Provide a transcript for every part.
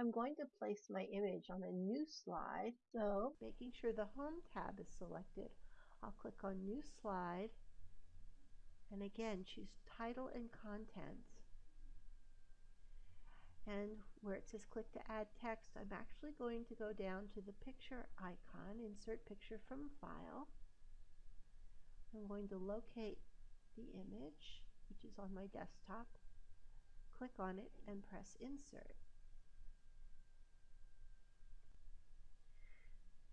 I'm going to place my image on a new slide. So making sure the Home tab is selected, I'll click on New Slide and again choose Title and Contents. And where it says click to add text, I'm actually going to go down to the picture icon, insert picture from file. I'm going to locate the image, which is on my desktop, click on it and press insert.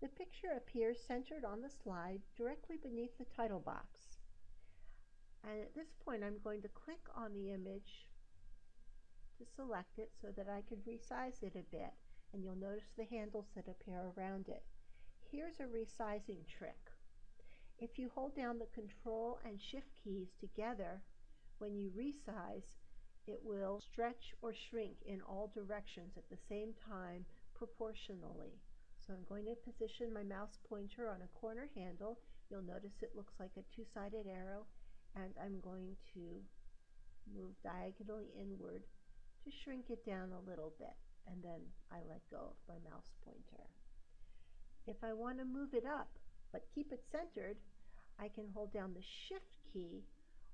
The picture appears centered on the slide directly beneath the title box. And at this point I'm going to click on the image to select it so that I can resize it a bit and you'll notice the handles that appear around it. Here's a resizing trick. If you hold down the control and shift keys together when you resize it will stretch or shrink in all directions at the same time proportionally. So I'm going to position my mouse pointer on a corner handle. You'll notice it looks like a two-sided arrow and I'm going to move diagonally inward to shrink it down a little bit and then I let go of my mouse pointer. If I want to move it up but keep it centered, I can hold down the shift key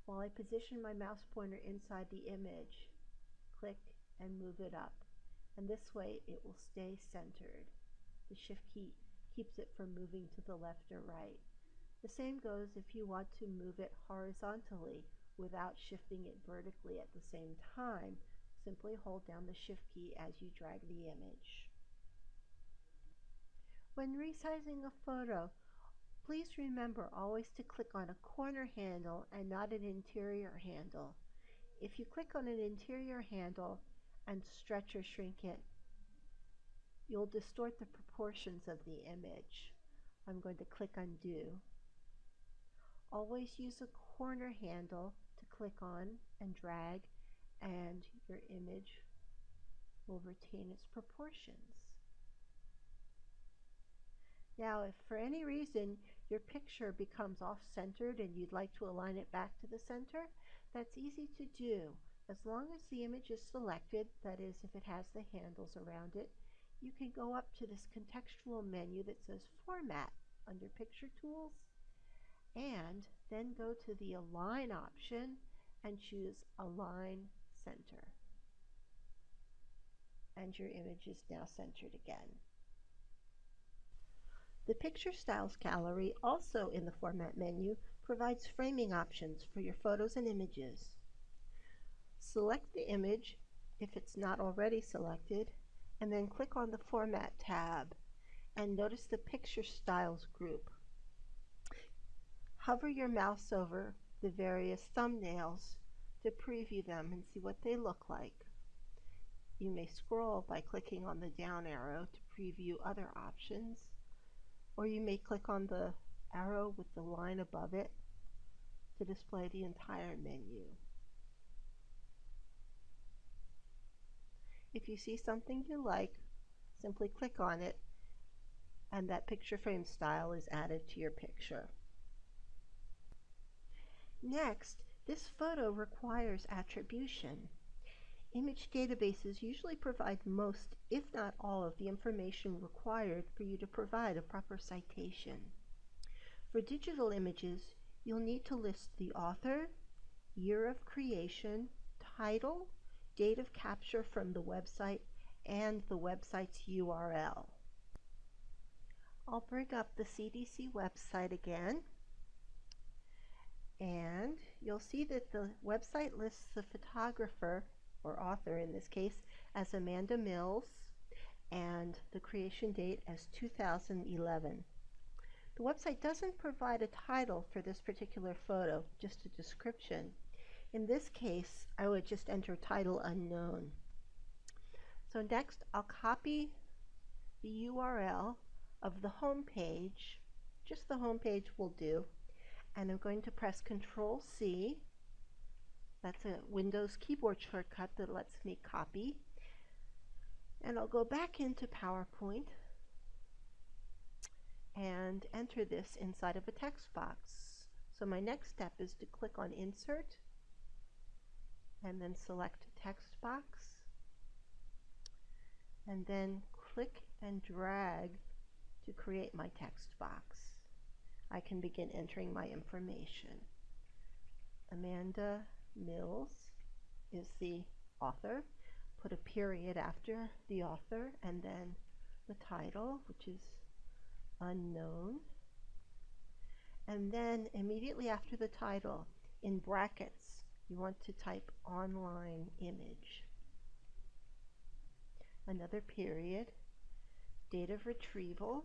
while I position my mouse pointer inside the image. Click and move it up. And this way it will stay centered. The shift key keeps it from moving to the left or right. The same goes if you want to move it horizontally without shifting it vertically at the same time. Simply hold down the shift key as you drag the image. When resizing a photo, please remember always to click on a corner handle and not an interior handle. If you click on an interior handle and stretch or shrink it, you'll distort the proportions of the image. I'm going to click undo. Always use a corner handle to click on and drag and your image will retain its proportions. Now if for any reason your picture becomes off-centered and you'd like to align it back to the center, that's easy to do. As long as the image is selected, that is if it has the handles around it, you can go up to this contextual menu that says Format under Picture Tools and then go to the Align option and choose Align Center. And your image is now centered again. The Picture Styles gallery, also in the Format menu, provides framing options for your photos and images. Select the image if it's not already selected and then click on the Format tab and notice the Picture Styles group. Hover your mouse over the various thumbnails to preview them and see what they look like. You may scroll by clicking on the down arrow to preview other options, or you may click on the arrow with the line above it to display the entire menu. If you see something you like, simply click on it and that picture frame style is added to your picture. Next, this photo requires attribution. Image databases usually provide most, if not all, of the information required for you to provide a proper citation. For digital images, you'll need to list the author, year of creation, title, date of capture from the website, and the website's URL. I'll bring up the CDC website again and you'll see that the website lists the photographer or author in this case as Amanda Mills and the creation date as 2011. The website doesn't provide a title for this particular photo, just a description. In this case, I would just enter title unknown. So next, I'll copy the URL of the home page. Just the home page will do. And I'm going to press Control C. That's a Windows keyboard shortcut that lets me copy. And I'll go back into PowerPoint and enter this inside of a text box. So my next step is to click on Insert and then select text box and then click and drag to create my text box. I can begin entering my information. Amanda Mills is the author. Put a period after the author and then the title, which is unknown. And then immediately after the title, in brackets, you want to type online image. Another period, date of retrieval,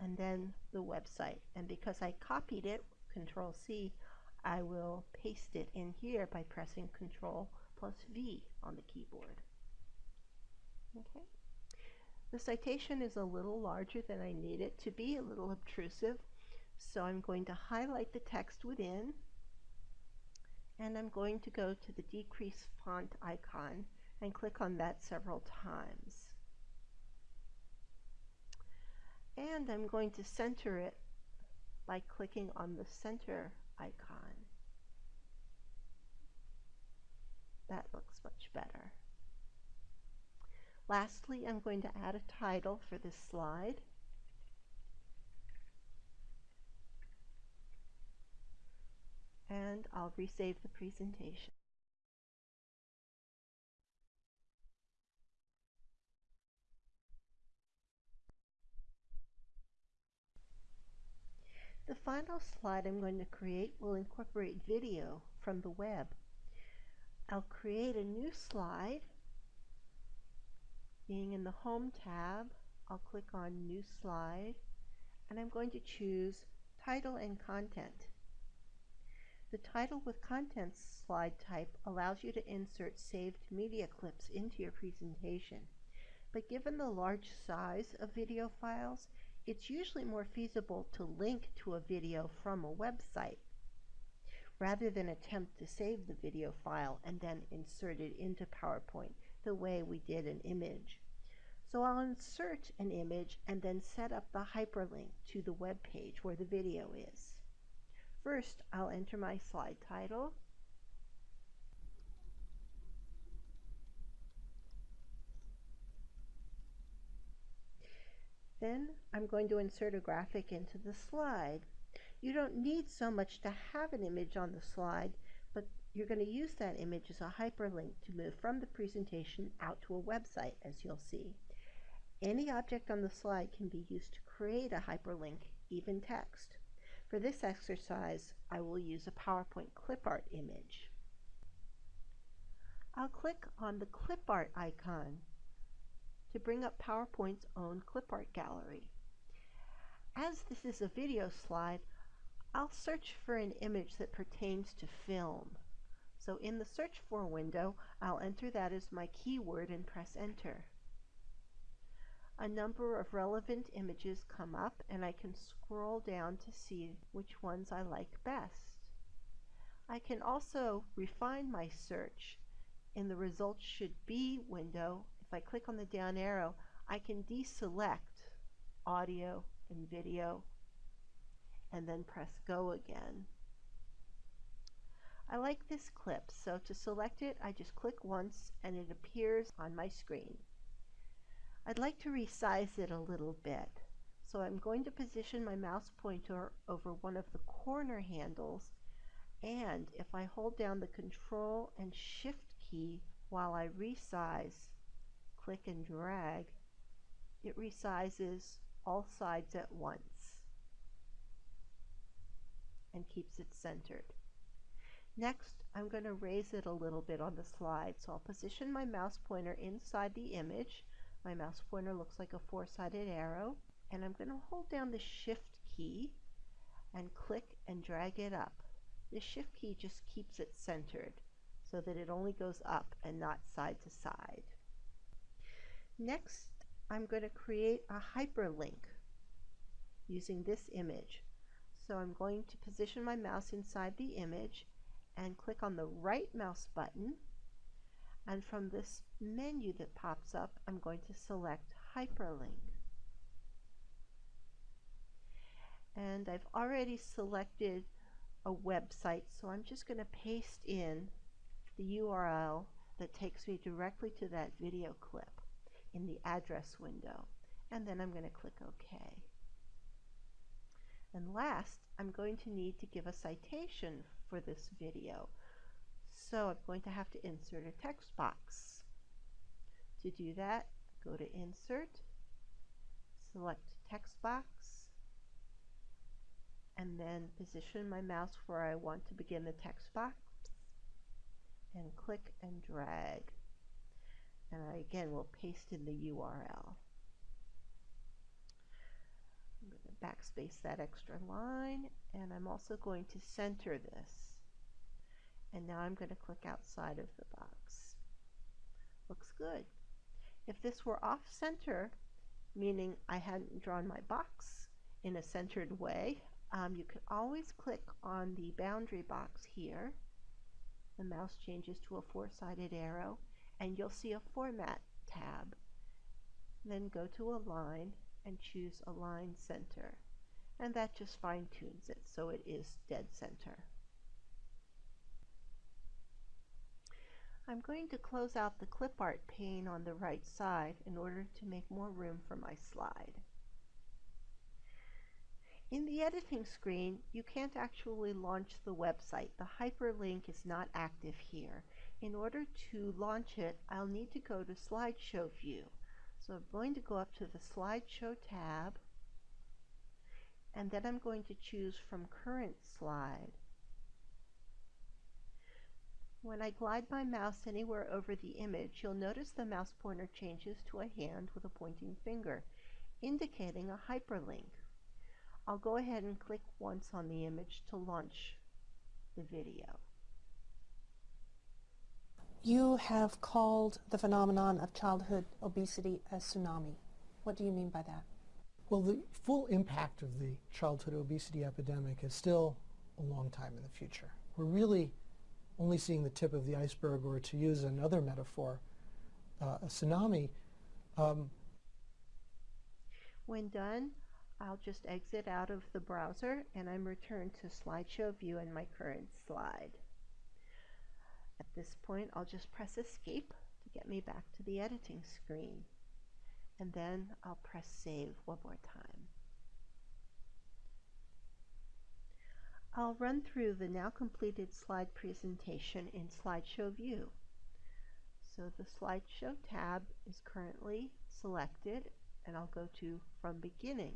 and then the website. And because I copied it, Control C, I will paste it in here by pressing Control plus V on the keyboard. Okay. The citation is a little larger than I need it to be, a little obtrusive, so I'm going to highlight the text within, and I'm going to go to the decrease font icon and click on that several times. And I'm going to center it by clicking on the center icon. That looks much better. Lastly, I'm going to add a title for this slide. And I'll resave the presentation. The final slide I'm going to create will incorporate video from the web. I'll create a new slide. Being in the Home tab, I'll click on New Slide, and I'm going to choose Title and Content. The Title with Contents slide type allows you to insert saved media clips into your presentation. But given the large size of video files, it's usually more feasible to link to a video from a website rather than attempt to save the video file and then insert it into PowerPoint the way we did an image. So I'll insert an image and then set up the hyperlink to the web page where the video is. First, I'll enter my slide title Then I'm going to insert a graphic into the slide. You don't need so much to have an image on the slide, but you're going to use that image as a hyperlink to move from the presentation out to a website, as you'll see. Any object on the slide can be used to create a hyperlink, even text. For this exercise, I will use a PowerPoint clip art image. I'll click on the clip art icon to bring up PowerPoint's own clip art gallery. As this is a video slide, I'll search for an image that pertains to film. So in the search for window, I'll enter that as my keyword and press enter. A number of relevant images come up and I can scroll down to see which ones I like best. I can also refine my search. In the results should be window, if I click on the down arrow, I can deselect audio and video and then press go again. I like this clip, so to select it, I just click once and it appears on my screen. I'd like to resize it a little bit, so I'm going to position my mouse pointer over one of the corner handles, and if I hold down the Control and Shift key while I resize, click and drag, it resizes all sides at once and keeps it centered. Next, I'm going to raise it a little bit on the slide. So I'll position my mouse pointer inside the image. My mouse pointer looks like a four-sided arrow. And I'm going to hold down the Shift key and click and drag it up. The Shift key just keeps it centered so that it only goes up and not side to side. Next, I'm going to create a hyperlink using this image. So I'm going to position my mouse inside the image and click on the right mouse button. And from this menu that pops up, I'm going to select Hyperlink. And I've already selected a website, so I'm just going to paste in the URL that takes me directly to that video clip in the address window. And then I'm going to click OK. And last, I'm going to need to give a citation for this video. So I'm going to have to insert a text box. To do that, go to Insert, select Text Box, and then position my mouse where I want to begin the text box and click and drag. And I again will paste in the URL. I'm going to backspace that extra line and I'm also going to center this. And now I'm going to click outside of the box. Looks good. If this were off center, meaning I hadn't drawn my box in a centered way, um, you can always click on the boundary box here. The mouse changes to a four-sided arrow and you'll see a Format tab. Then go to Align and choose Align Center. And that just fine-tunes it so it is dead center. I'm going to close out the clip art pane on the right side in order to make more room for my slide. In the editing screen, you can't actually launch the website. The hyperlink is not active here. In order to launch it, I'll need to go to Slideshow View. So I'm going to go up to the Slideshow tab, and then I'm going to choose from Current Slide. When I glide my mouse anywhere over the image, you'll notice the mouse pointer changes to a hand with a pointing finger, indicating a hyperlink. I'll go ahead and click once on the image to launch the video. You have called the phenomenon of childhood obesity a tsunami. What do you mean by that? Well, the full impact of the childhood obesity epidemic is still a long time in the future. We're really only seeing the tip of the iceberg, or to use another metaphor, uh, a tsunami. Um, when done, I'll just exit out of the browser and I'm returned to slideshow view in my current slide. At this point, I'll just press escape to get me back to the editing screen. And then I'll press save one more time. I'll run through the now completed slide presentation in slideshow view. So the slideshow tab is currently selected and I'll go to from beginning.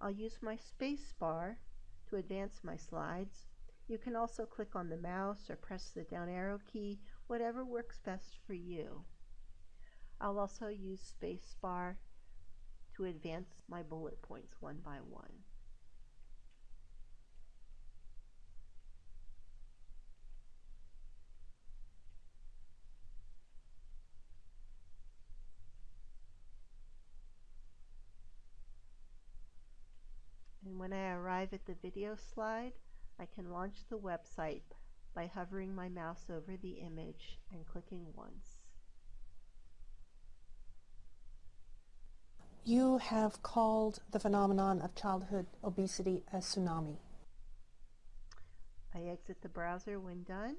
I'll use my space bar to advance my slides. You can also click on the mouse or press the down arrow key, whatever works best for you. I'll also use space bar to advance my bullet points one by one. When I arrive at the video slide, I can launch the website by hovering my mouse over the image and clicking once. You have called the phenomenon of childhood obesity a tsunami. I exit the browser when done,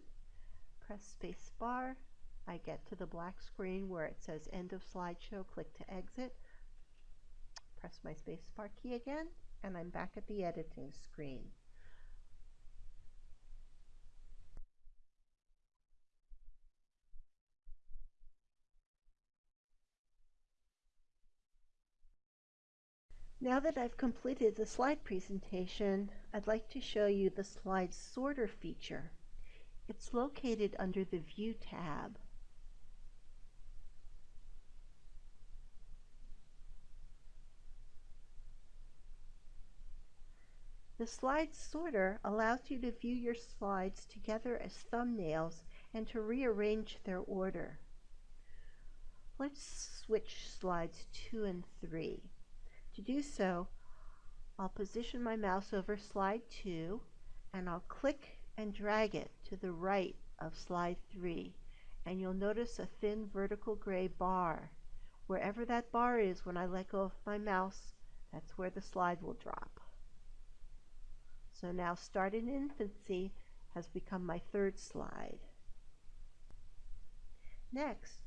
press space bar, I get to the black screen where it says end of slideshow, click to exit, press my space bar key again, and I'm back at the editing screen. Now that I've completed the slide presentation, I'd like to show you the slide sorter feature. It's located under the View tab. The slide sorter allows you to view your slides together as thumbnails and to rearrange their order. Let's switch slides 2 and 3. To do so, I'll position my mouse over slide 2 and I'll click and drag it to the right of slide 3 and you'll notice a thin vertical gray bar. Wherever that bar is when I let go of my mouse, that's where the slide will drop. So now Start in Infancy has become my third slide. Next,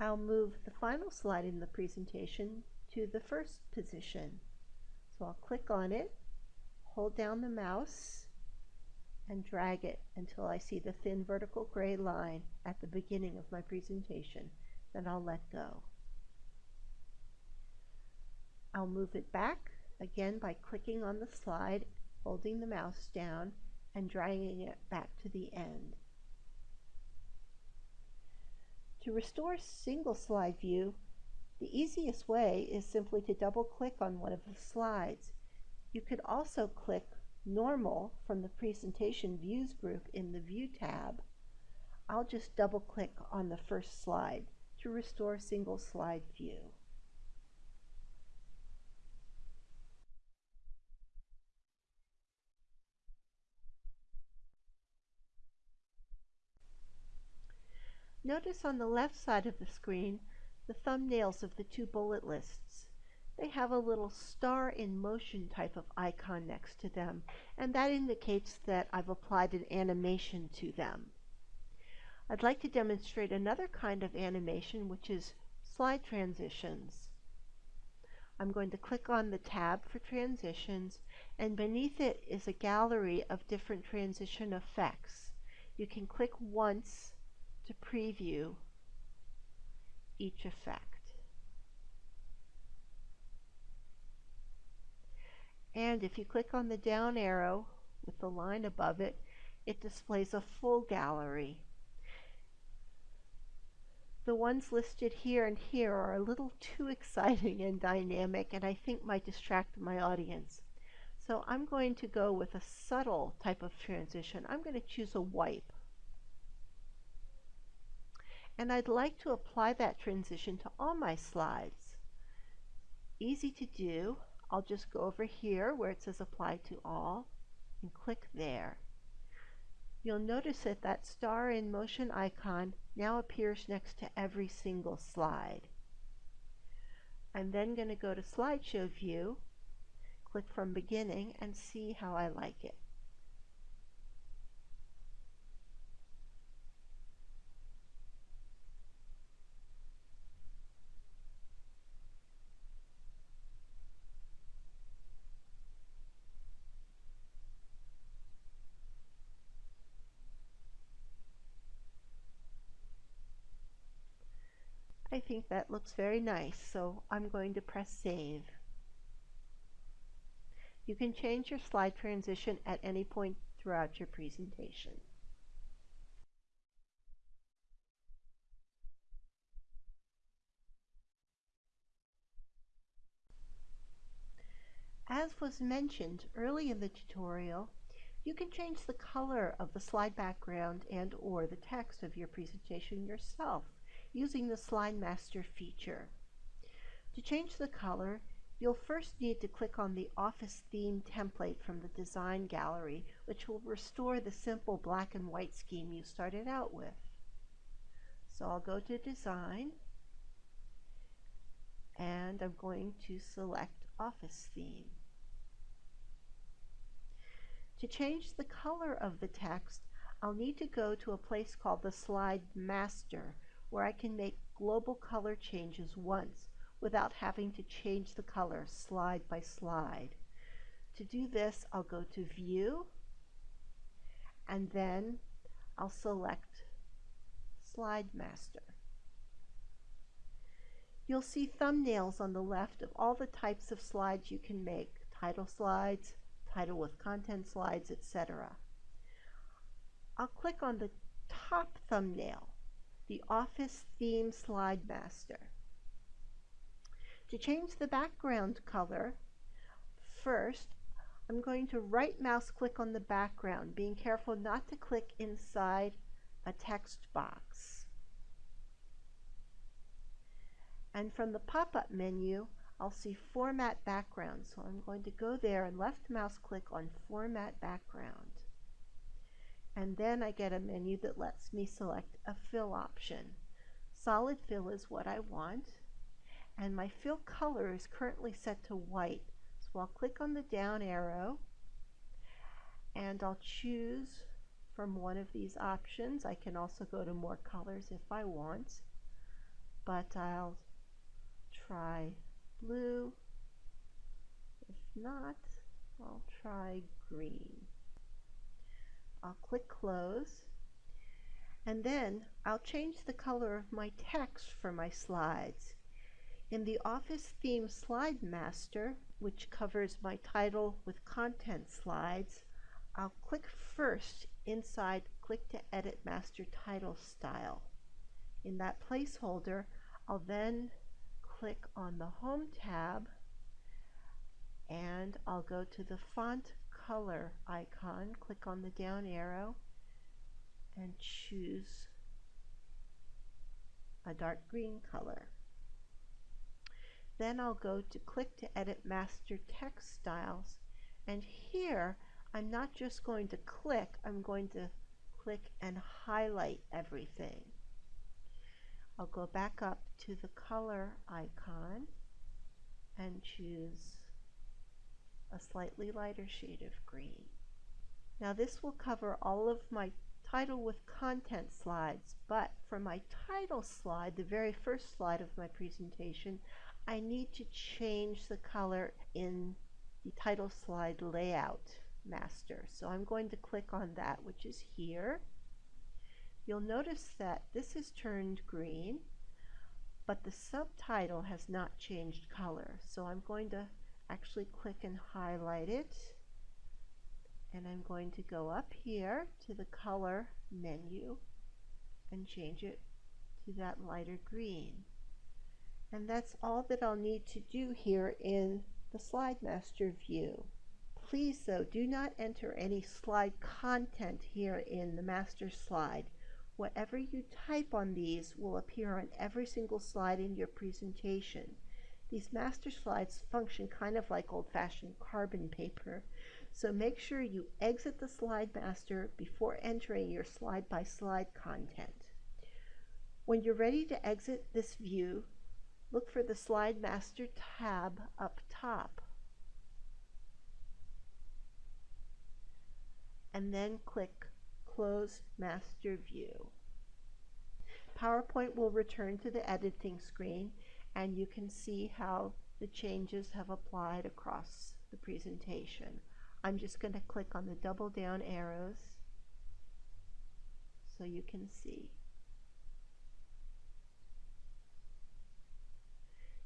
I'll move the final slide in the presentation to the first position. So I'll click on it, hold down the mouse, and drag it until I see the thin vertical gray line at the beginning of my presentation. Then I'll let go. I'll move it back again by clicking on the slide, holding the mouse down, and dragging it back to the end. To restore single slide view, the easiest way is simply to double click on one of the slides. You could also click Normal from the Presentation Views group in the View tab. I'll just double click on the first slide to restore single slide view. Notice on the left side of the screen the thumbnails of the two bullet lists. They have a little star in motion type of icon next to them, and that indicates that I've applied an animation to them. I'd like to demonstrate another kind of animation, which is slide transitions. I'm going to click on the tab for transitions, and beneath it is a gallery of different transition effects. You can click once to preview each effect. And if you click on the down arrow with the line above it, it displays a full gallery. The ones listed here and here are a little too exciting and dynamic and I think might distract my audience. So I'm going to go with a subtle type of transition. I'm going to choose a wipe and I'd like to apply that transition to all my slides. Easy to do. I'll just go over here where it says apply to all and click there. You'll notice that that star in motion icon now appears next to every single slide. I'm then going to go to slideshow view, click from beginning and see how I like it. Think that looks very nice, so I'm going to press save. You can change your slide transition at any point throughout your presentation. As was mentioned early in the tutorial, you can change the color of the slide background and or the text of your presentation yourself using the Slide Master feature. To change the color, you'll first need to click on the Office Theme template from the Design Gallery, which will restore the simple black and white scheme you started out with. So I'll go to Design, and I'm going to select Office Theme. To change the color of the text, I'll need to go to a place called the Slide Master, where I can make global color changes once without having to change the color slide by slide. To do this, I'll go to View, and then I'll select Slide Master. You'll see thumbnails on the left of all the types of slides you can make, title slides, title with content slides, etc. I'll click on the top thumbnail the Office Theme Slide Master. To change the background color, first I'm going to right mouse click on the background, being careful not to click inside a text box. And from the pop-up menu, I'll see Format Background. So I'm going to go there and left mouse click on Format Background and then I get a menu that lets me select a fill option. Solid fill is what I want and my fill color is currently set to white so I'll click on the down arrow and I'll choose from one of these options. I can also go to more colors if I want, but I'll try blue. If not, I'll try green. I'll click close and then I'll change the color of my text for my slides. In the Office Theme Slide Master, which covers my title with content slides, I'll click first inside Click to Edit Master Title Style. In that placeholder, I'll then click on the Home tab and I'll go to the Font Color icon, click on the down arrow, and choose a dark green color. Then I'll go to click to edit master text styles and here I'm not just going to click, I'm going to click and highlight everything. I'll go back up to the color icon and choose a slightly lighter shade of green. Now this will cover all of my title with content slides, but for my title slide, the very first slide of my presentation, I need to change the color in the title slide layout master. So I'm going to click on that, which is here. You'll notice that this is turned green, but the subtitle has not changed color. So I'm going to actually click and highlight it. And I'm going to go up here to the color menu and change it to that lighter green. And that's all that I'll need to do here in the Slide Master view. Please though, do not enter any slide content here in the master slide. Whatever you type on these will appear on every single slide in your presentation. These master slides function kind of like old-fashioned carbon paper, so make sure you exit the slide master before entering your slide-by-slide -slide content. When you're ready to exit this view, look for the Slide Master tab up top. And then click Close Master View. PowerPoint will return to the editing screen and you can see how the changes have applied across the presentation. I'm just going to click on the double down arrows so you can see.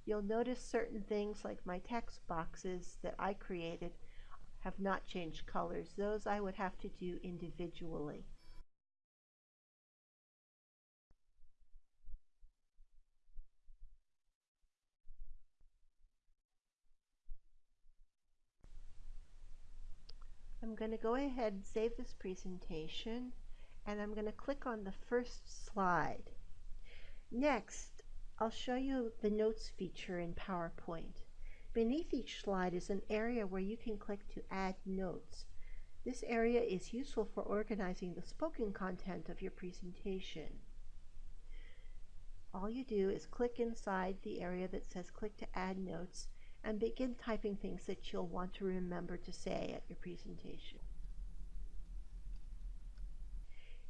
You'll notice certain things like my text boxes that I created have not changed colors. Those I would have to do individually. Going to go ahead and save this presentation and I'm going to click on the first slide. Next, I'll show you the notes feature in PowerPoint. Beneath each slide is an area where you can click to add notes. This area is useful for organizing the spoken content of your presentation. All you do is click inside the area that says click to add notes and begin typing things that you'll want to remember to say at your presentation.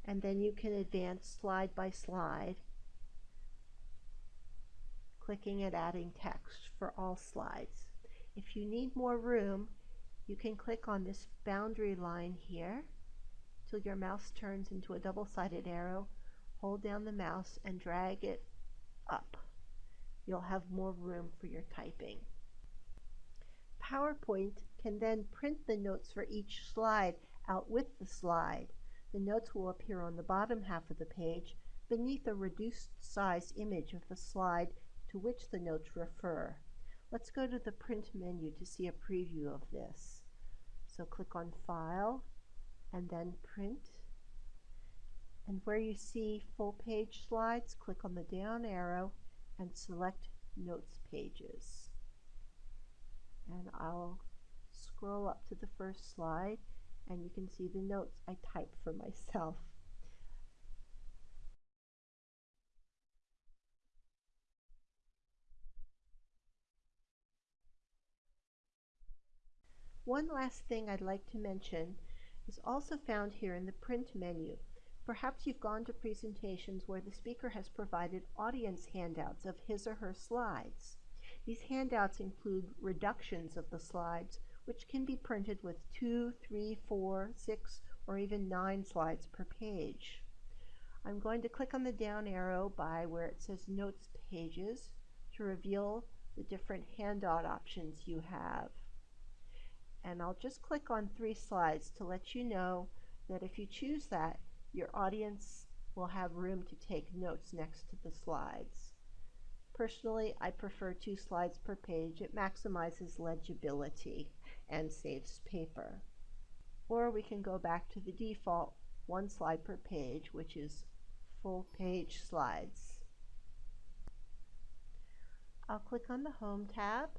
And then you can advance slide by slide, clicking and adding text for all slides. If you need more room, you can click on this boundary line here till your mouse turns into a double-sided arrow. Hold down the mouse and drag it up. You'll have more room for your typing. PowerPoint can then print the notes for each slide out with the slide. The notes will appear on the bottom half of the page beneath a reduced size image of the slide to which the notes refer. Let's go to the print menu to see a preview of this. So click on File and then Print. And where you see full page slides, click on the down arrow and select Notes Pages and I'll scroll up to the first slide and you can see the notes I typed for myself. One last thing I'd like to mention is also found here in the print menu. Perhaps you've gone to presentations where the speaker has provided audience handouts of his or her slides. These handouts include reductions of the slides, which can be printed with two, three, four, six, or even nine slides per page. I'm going to click on the down arrow by where it says Notes Pages to reveal the different handout options you have. And I'll just click on three slides to let you know that if you choose that, your audience will have room to take notes next to the slides. Personally, I prefer two slides per page. It maximizes legibility and saves paper. Or we can go back to the default one slide per page, which is full page slides. I'll click on the Home tab,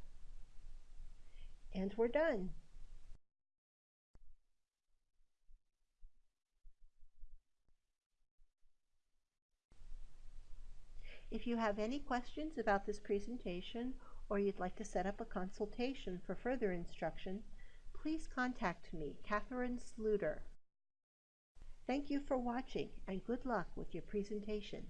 and we're done. If you have any questions about this presentation or you'd like to set up a consultation for further instruction, please contact me, Catherine Sluter. Thank you for watching and good luck with your presentation.